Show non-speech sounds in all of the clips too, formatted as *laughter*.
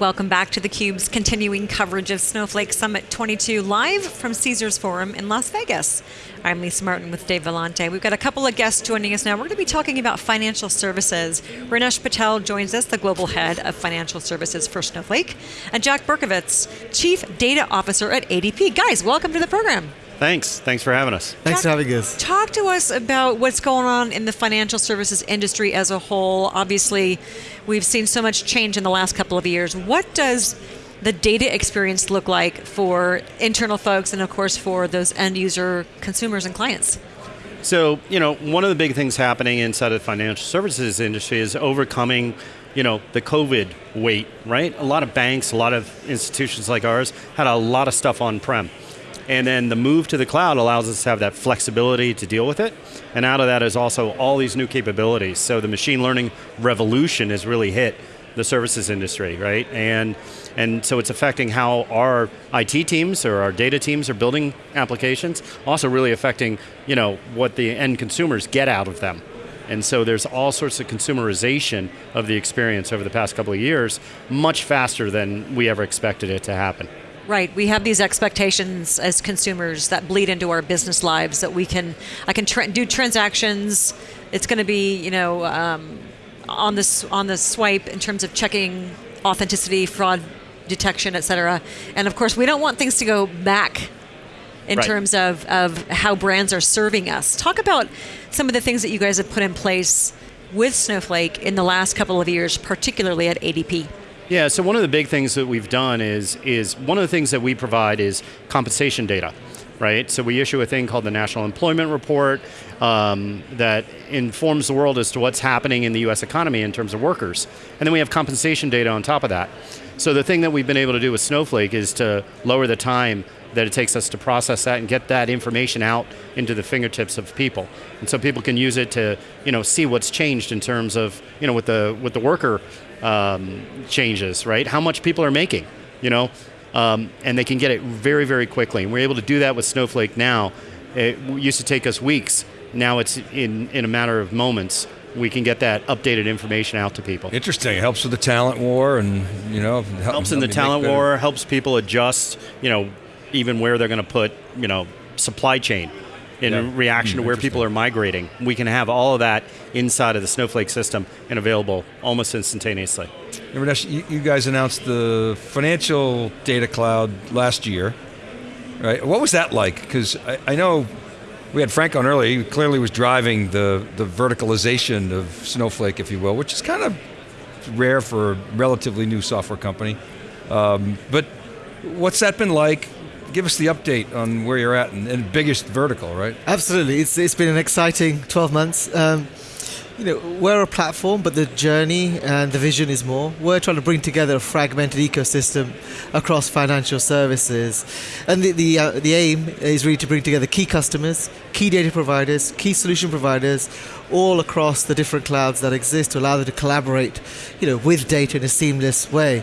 Welcome back to theCUBE's continuing coverage of Snowflake Summit 22 live from Caesars Forum in Las Vegas. I'm Lisa Martin with Dave Vellante. We've got a couple of guests joining us now. We're going to be talking about financial services. Rinesh Patel joins us, the global head of financial services for Snowflake, and Jack Berkowitz, chief data officer at ADP. Guys, welcome to the program. Thanks. Thanks for having us. Thanks Jack, for having us. Talk to us about what's going on in the financial services industry as a whole. Obviously, we've seen so much change in the last couple of years. What does the data experience look like for internal folks and of course for those end user consumers and clients? So, you know, one of the big things happening inside of the financial services industry is overcoming you know, the COVID weight, right? A lot of banks, a lot of institutions like ours had a lot of stuff on-prem. And then the move to the cloud allows us to have that flexibility to deal with it. And out of that is also all these new capabilities. So the machine learning revolution has really hit the services industry, right? And, and so it's affecting how our IT teams or our data teams are building applications, also really affecting you know, what the end consumers get out of them. And so there's all sorts of consumerization of the experience over the past couple of years, much faster than we ever expected it to happen. Right, we have these expectations as consumers that bleed into our business lives that we can, I can tra do transactions. It's going to be, you know, um, on this on the swipe in terms of checking authenticity, fraud detection, et cetera. And of course, we don't want things to go back in right. terms of, of how brands are serving us. Talk about some of the things that you guys have put in place with Snowflake in the last couple of years, particularly at ADP. Yeah, so one of the big things that we've done is, is one of the things that we provide is compensation data, right? So we issue a thing called the National Employment Report um, that informs the world as to what's happening in the US economy in terms of workers. And then we have compensation data on top of that. So the thing that we've been able to do with Snowflake is to lower the time that it takes us to process that and get that information out into the fingertips of people. And so people can use it to you know, see what's changed in terms of, you know, with the, with the worker um, changes, right? How much people are making, you know? Um, and they can get it very, very quickly. And we're able to do that with Snowflake now. It used to take us weeks. Now it's in, in a matter of moments we can get that updated information out to people. Interesting. It helps with the talent war, and you know, helps, helps in the talent war. Helps people adjust. You know, even where they're going to put, you know, supply chain in yeah. reaction mm, to where people are migrating. We can have all of that inside of the Snowflake system and available almost instantaneously. Rinesh, you guys announced the financial data cloud last year, right? What was that like? Because I, I, know we had Frank on early, he clearly was driving the, the verticalization of Snowflake, if you will, which is kind of rare for a relatively new software company. Um, but what's that been like? Give us the update on where you're at and, and biggest vertical, right? Absolutely, it's, it's been an exciting 12 months. Um, you know, we're a platform, but the journey and the vision is more. We're trying to bring together a fragmented ecosystem across financial services, and the the, uh, the aim is really to bring together key customers, key data providers, key solution providers, all across the different clouds that exist to allow them to collaborate, you know, with data in a seamless way,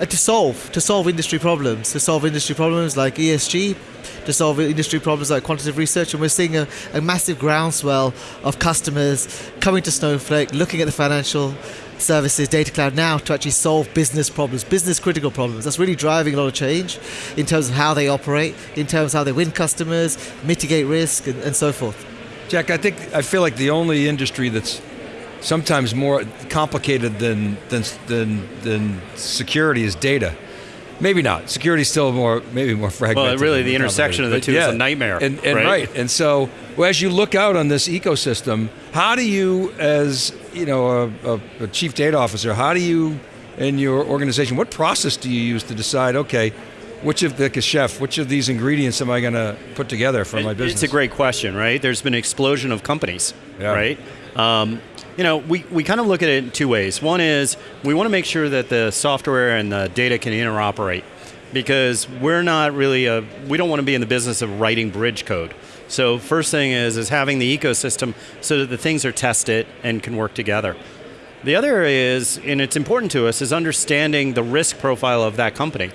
and to solve to solve industry problems, to solve industry problems like ESG, to solve industry problems like quantitative research, and we're seeing a, a massive groundswell of customers coming to Snowflake, looking at the financial services data cloud now to actually solve business problems, business critical problems. That's really driving a lot of change in terms of how they operate, in terms of how they win customers, mitigate risk, and, and so forth. Jack, I think I feel like the only industry that's sometimes more complicated than than than, than security is data. Maybe not. Security is still more, maybe more fragmented. Well, really, the intersection of the two yeah. is a nightmare. And, and right? right? and so well, as you look out on this ecosystem, how do you, as you know, a, a, a chief data officer, how do you, in your organization, what process do you use to decide? Okay, which of the chef, which of these ingredients am I going to put together for my business? It's a great question, right? There's been an explosion of companies, yeah. right? Um, you know, we, we kind of look at it in two ways. One is we want to make sure that the software and the data can interoperate because we're not really a, we don't want to be in the business of writing bridge code. So first thing is, is having the ecosystem so that the things are tested and can work together. The other is, and it's important to us, is understanding the risk profile of that company.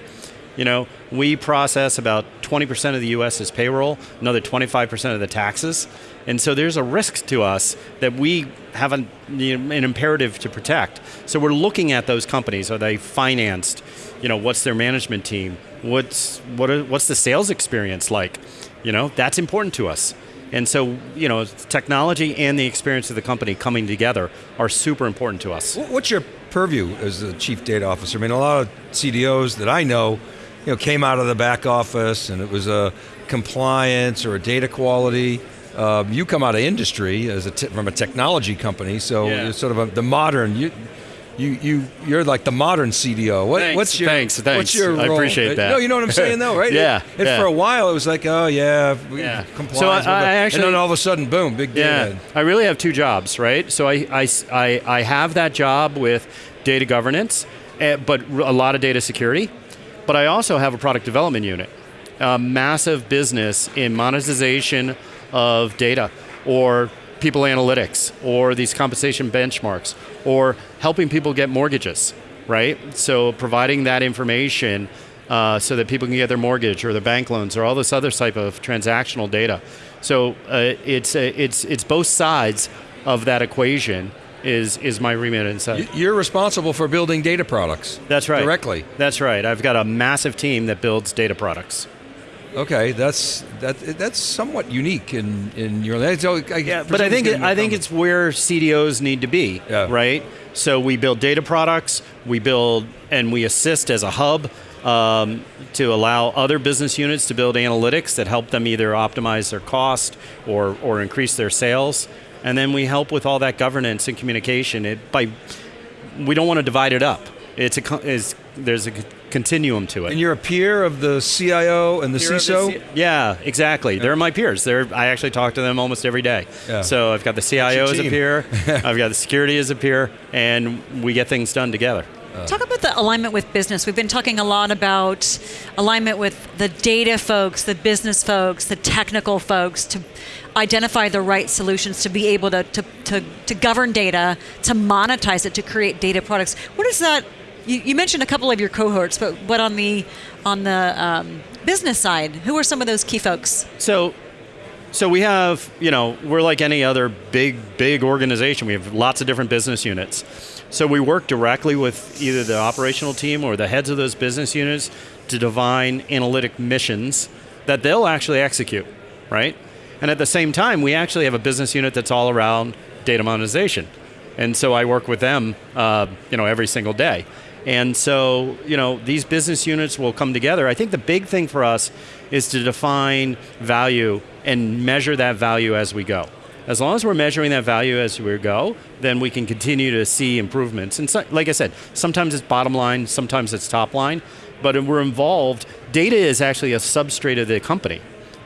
You know, we process about 20% of the US's payroll, another 25% of the taxes. And so there's a risk to us that we have an, an imperative to protect. So we're looking at those companies. Are they financed? You know, what's their management team? What's, what are, what's the sales experience like? You know, that's important to us. And so, you know, technology and the experience of the company coming together are super important to us. What's your purview as the chief data officer? I mean, a lot of CDOs that I know, you know, came out of the back office, and it was a compliance or a data quality. Uh, you come out of industry as a t- from a technology company, so Yeah. you're sort of a, the modern. You, you, you, you're like the modern CDO. What, Thanks, what's your, thanks, What's thanks. your I role? appreciate that. No, you know what I'm *laughs* saying, though, right? Yeah, And yeah. for a while, it was like, oh yeah, Yeah. compliance. So I-. I actually- and then all of a sudden, boom, big Yeah. I really have two jobs, right? So I, I, I, I have that job with data governance, eh, but a lot of data security. But I also have a product development unit, a massive business in monetization of data or people analytics or these compensation benchmarks or helping people get mortgages, right? So providing that information uh, so that people can get their mortgage or their bank loans or all this other type of transactional data. So uh, it's, uh, it's, it's both sides of that equation is, is my remit inside. You're responsible for building data products. That's right. Directly. That's right. I've got a massive team that builds data products. Okay, that's that. That's somewhat unique in in your. So I, Yeah, but I think it, I think it's where CDOs need to be, Yeah. right? So we build data products, we build and we assist as a hub um, to allow other business units to build analytics that help them either optimize their cost or or increase their sales, and then we help with all that governance and communication. It, by we don't want to divide it up. It's a is there's a continuum to it. And you're a peer of the CIO and the Peer of the CISO. C- yeah, exactly. They're my peers. They're I actually talk to them almost every day. Yeah. So I've got the CIO as a peer, *laughs* I've got the security as a peer, and we get things done together. Talk about the alignment with business. We've been talking a lot about alignment with the data folks, the business folks, the technical folks to identify the right solutions to be able to, to, to, to govern data, to monetize it, to create data products. What is that? You, you mentioned a couple of your cohorts, but what on the on the um, business side? Who are some of those key folks? So, so we have, you know, we're like any other big, big organization. We have lots of different business units. So we work directly with either the operational team or the heads of those business units to define analytic missions that they'll actually execute, right? And at the same time, we actually have a business unit that's all around data monetization. And so I work with them, uh, you know, every single day. And so, you know, these business units will come together. I think the big thing for us is to define value and measure that value as we go. As long as we're measuring that value as we go, then we can continue to see improvements. And so, like I said, sometimes it's bottom line, sometimes it's top line, but we're involved. Data is actually a substrate of the company,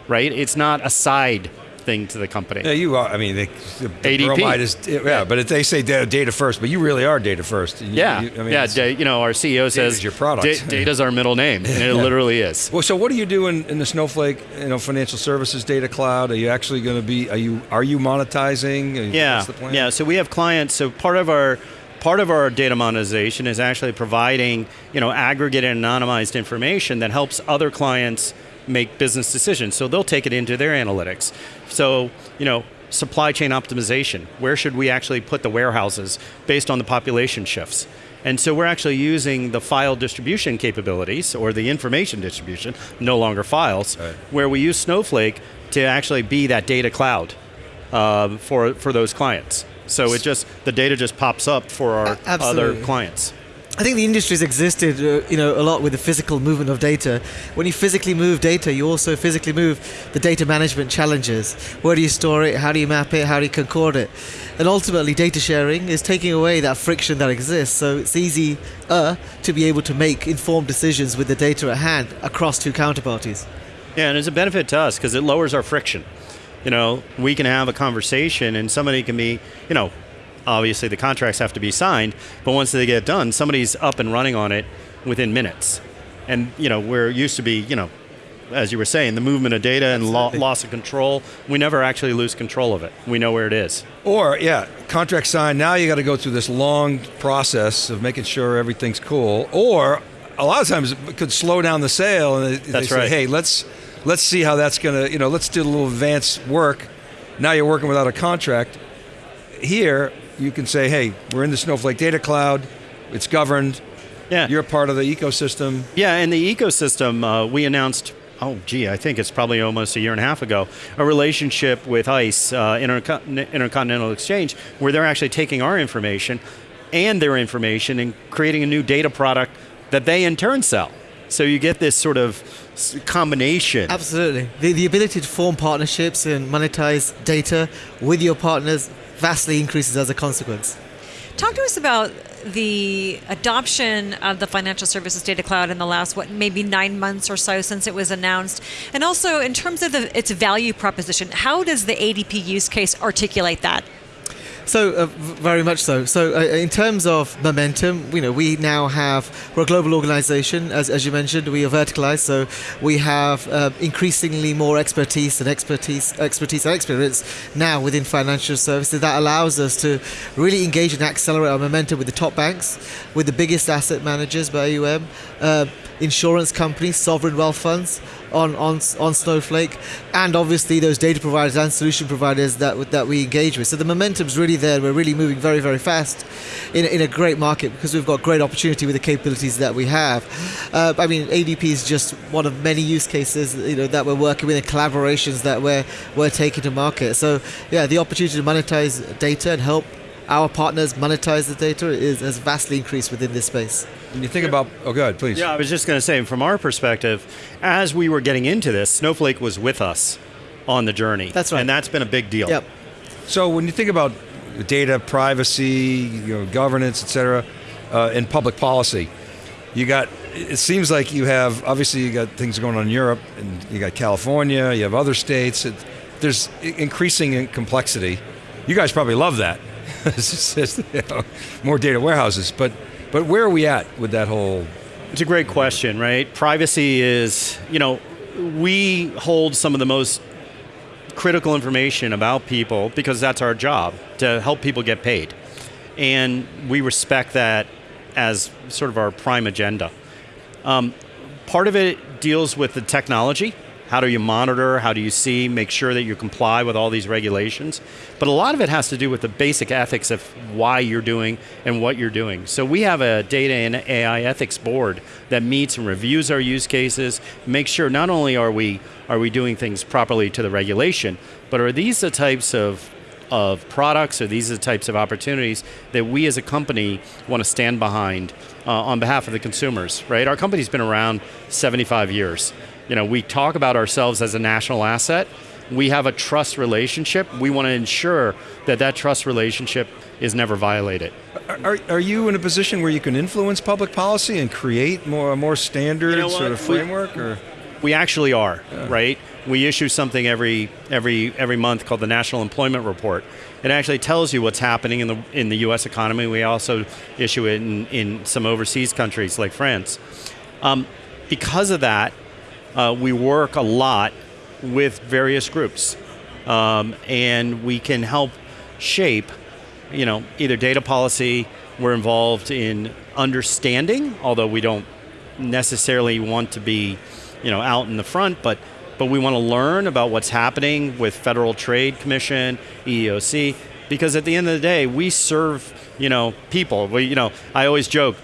right? It's not a side thing to the company. Yeah, you are. I mean, they, the, the ADP. is yeah, but they say data, data first, but you really are data first. You- Yeah, you- I mean, yeah. you know, our CEO says your product. "Da- data's our middle name, and it *laughs* literally is. Well, so what do you do in, the Snowflake, you know, financial services data cloud? Are you actually going to be? Are you are you monetizing? Are you- Yeah, what's the plan? yeah. So we have clients. So part of our part of our data monetization is actually providing you know aggregated and anonymized information that helps other clients make business decisions. So they'll take it into their analytics. So you know. Supply chain optimization. Where should we actually put the warehouses based on the population shifts? And so we're actually using the file distribution capabilities or the information distribution, no longer files, Right. where we use Snowflake to actually be that data cloud uh, for for those clients. So it just the data just pops up for our absolutely. other clients. I think the industry's existed, uh, you know, a lot with the physical movement of data. When you physically move data, you also physically move the data management challenges. Where do you store it? How do you map it? How do you concord it? And ultimately, data sharing is taking away that friction that exists. So it's easier to be able to make informed decisions with the data at hand across two counterparties. Yeah, and it's a benefit to us because it lowers our friction. You know, we can have a conversation and somebody can be, you know, obviously the contracts have to be signed, but once they get done, somebody's up and running on it within minutes. And, you know, we're used to be, you know, as you were saying, the movement of data and lo- loss of control. We never actually lose control of it. We know where it is. Or yeah, contract signed. Now you got to go through this long process of making sure everything's cool. Or a lot of times it could slow down the sale, and they, they That's say, right. "Hey, let's let's see how that's going to, you know, let's do a little advanced work." Now you're working without a contract. Here, you can say, "Hey, we're in the Snowflake Data Cloud. It's governed. Yeah. You're part of the ecosystem." Yeah, and the ecosystem, uh, we announced, oh, gee, I think it's probably almost a year and a half ago, a relationship with ICE, uh, Intercon- Intercontinental Exchange, where they're actually taking our information and their information and creating a new data product that they in turn sell. So you get this sort of combination. Absolutely. The, the ability to form partnerships and monetize data with your partners vastly increases as a consequence. Talk to us about the adoption of the financial services data cloud in the last what maybe nine months or so since it was announced, and also in terms of the, its value proposition. How does the ADP use case articulate that? So uh, very much so. So uh, in terms of momentum, you know, we now have we're a global organization, as, as you mentioned. We are verticalized, so we have uh, increasingly more expertise and expertise, expertise and experience now within financial services. That allows us to really engage and accelerate our momentum with the top banks, with the biggest asset managers by AUM, uh, insurance companies, sovereign wealth funds on, on on Snowflake, and obviously those data providers and solution providers that that we engage with. So the momentum's really there. We're really moving very very fast in, in a great market because we've got great opportunity with the capabilities that we have. Uh, I mean, ADP is just one of many use cases you know that we're working with and collaborations that we're we're taking to market. So yeah, the opportunity to monetize data and help our partners monetize the data is has vastly increased within this space. When you think about, oh, go ahead, please. Yeah, I was just going to say, from our perspective, as we were getting into this, Snowflake was with us on the journey. That's right. And that's been a big deal. Yep. So when you think about data privacy, you know, governance, et cetera, uh, and public policy, you got. It seems like you have obviously you got things going on in Europe, and you got California, you have other states. It, there's increasing in complexity. You guys probably love that. *laughs* You know, more data warehouses, but but where are we at with that whole? It's a great question, right? Privacy is, you know, we hold some of the most critical information about people because that's our job to help people get paid. And we respect that as sort of our prime agenda. Um, part of it deals with the technology. How do you monitor? How do you see? Make sure that you comply with all these regulations. But a lot of it has to do with the basic ethics of why you're doing and what you're doing. So we have a data and AI ethics board that meets and reviews our use cases, make sure not only are we are we doing things properly to the regulation, but are these the types of of products or these are the types of opportunities that we as a company want to stand behind uh, on behalf of the consumers, right? Our company's been around 75 years. You know, we talk about ourselves as a national asset. We have a trust relationship. We want to ensure that that trust relationship is never violated. Are, are you in a position where you can influence public policy and create more more standard You know sort of We- framework? Or We actually are, right? We issue something every every every month called the National Employment Report. It actually tells you what's happening in the in the U.S. economy. We also issue it in, in some overseas countries like France. Um, because of that, uh, we work a lot with various groups, um, and we can help shape, you know, either data policy. We're involved in understanding, although we don't necessarily want to be, you know, out in the front, but but we want to learn about what's happening with Federal Trade Commission, EEOC, because at the end of the day, we serve, you know, people. We, you know, I always joke,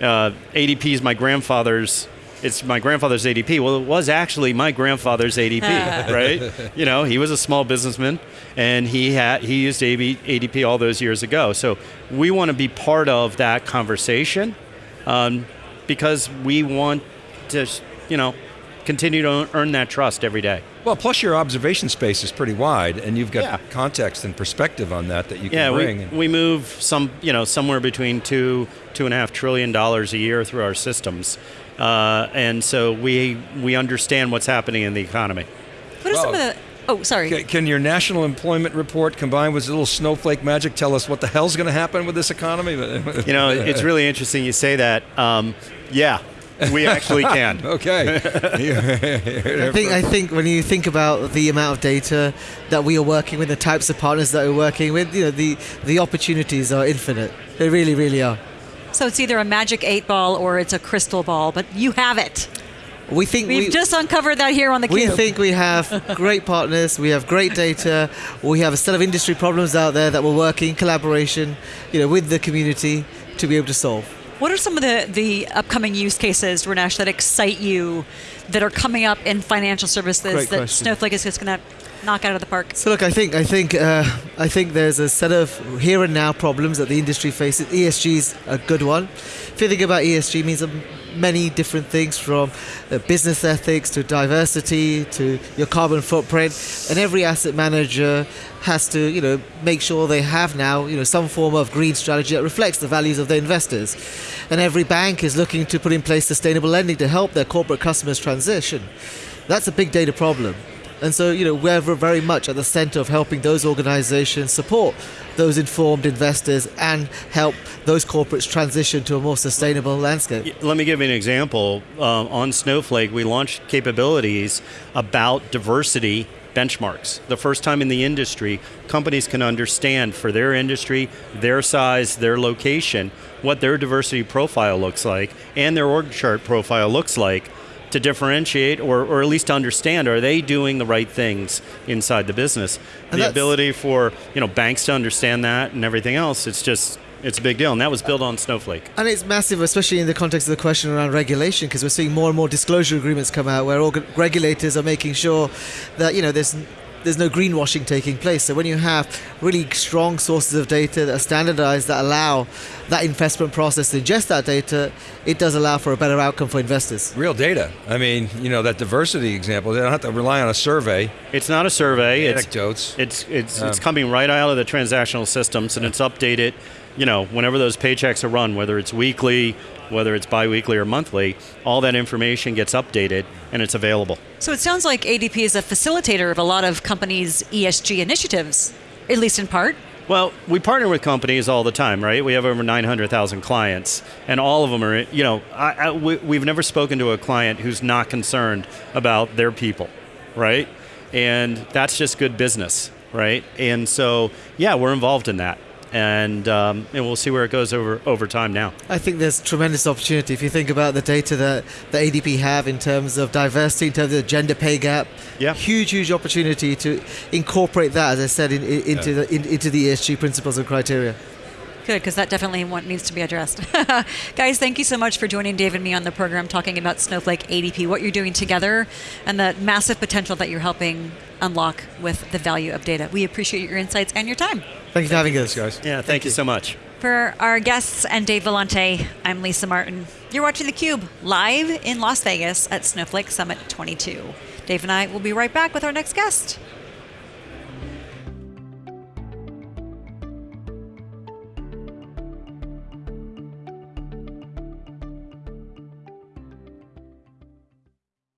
uh, ADP is my grandfather's. It's my grandfather's ADP. Well, it was actually my grandfather's ADP, *laughs* right? You know, he was a small businessman, and he had he used AB, ADP all those years ago. So we want to be part of that conversation um, because we want to, you know, continue to earn that trust every day. Well, plus your observation space is pretty wide, and you've got Yeah. context and perspective on that that you can Yeah, bring. we, we move some, you know, somewhere between two two and a half trillion dollars a year through our systems, uh, and so we we understand what's happening in the economy. What are some of the? Oh, sorry. Ca- Can your national employment report combined with a little snowflake magic tell us what the hell's going to happen with this economy? You know, *laughs* it's really interesting you say that. Um, yeah, we actually can. *laughs* okay. I think I think when you think about the amount of data that we are working with, the types of partners that we're working with, you know, the the opportunities are infinite. They really, really are. So it's either a magic eight ball or it's a crystal ball, but you have it. We think We've we, just uncovered that here on the we cube. think we have great partners. We have great data. We have a set of industry problems out there that we're working in collaboration, you know, with the community to be able to solve. What are some of the, the upcoming use cases, Rinesh, that excite you that are coming up in financial services Great that question. Snowflake is just going to knock out of the park? So look, I think I think uh, I think there's a set of here and now problems that the industry faces. ESG is a good one. If you think about ESG, means um, many different things from uh, business ethics to diversity to your carbon footprint, and every asset manager has to you know make sure they have now you know some form of green strategy that reflects the values of their investors, and every bank is looking to put in place sustainable lending to help their corporate customers transition. That's a big data problem. And so, you know, we're very much at the center of helping those organizations support those informed investors and help those corporates transition to a more sustainable landscape. Let me give you an example. Um, on Snowflake, we launched capabilities about diversity benchmarks. The first time in the industry, companies can understand for their industry, their size, their location, what their diversity profile looks like and their org chart profile looks like to differentiate or, or at least to understand are they doing the right things inside the business? And the ability for you know banks to understand that and everything else it's just it's a big deal. And that was built on snowflake. And it's massive, especially in the context of the question around regulation, because we're seeing more and more disclosure agreements come out where organ- regulators are making sure that you know there's there's no greenwashing taking place. So when you have really strong sources of data that are standardized that allow that investment process to ingest that data, it does allow for a better outcome for investors. Real data. I mean, you know, that diversity example, they don't have to rely on a survey, it's not a survey it's anecdotes. It's it's Um, it's coming right out of the transactional systems and it's updated, you know, whenever those paychecks are run, whether it's weekly, whether it's biweekly or monthly, all that information gets updated and it's available. So it sounds like ADP is a facilitator of a lot of companies' ESG initiatives, at least in part. Well, we partner with companies all the time, right? We have over 900,000 clients, and all of them are, you know, I, I, we, we've never spoken to a client who's not concerned about their people, right? And that's just good business, right? And so, yeah, we're involved in that. And, um, and we'll see where it goes over, over time now. I think there's tremendous opportunity if you think about the data that the ADP have in terms of diversity, in terms of the gender pay gap. Yeah. Huge, huge opportunity to incorporate that, as I said, in, in, into the in, into the ESG principles and criteria. Good, because that definitely one needs to be addressed. *laughs* Guys, thank you so much for joining Dave and me on the program talking about Snowflake ADP, what you're doing together, and the massive potential that you're helping unlock with the value of data. We appreciate your insights and your time. Thank you for having us, guys. Yeah, thank, you so much. For our guests and Dave Vellante, I'm Lisa Martin. You're watching theCUBE live in Las Vegas at Snowflake Summit 22. Dave and I will be right back with our next guest.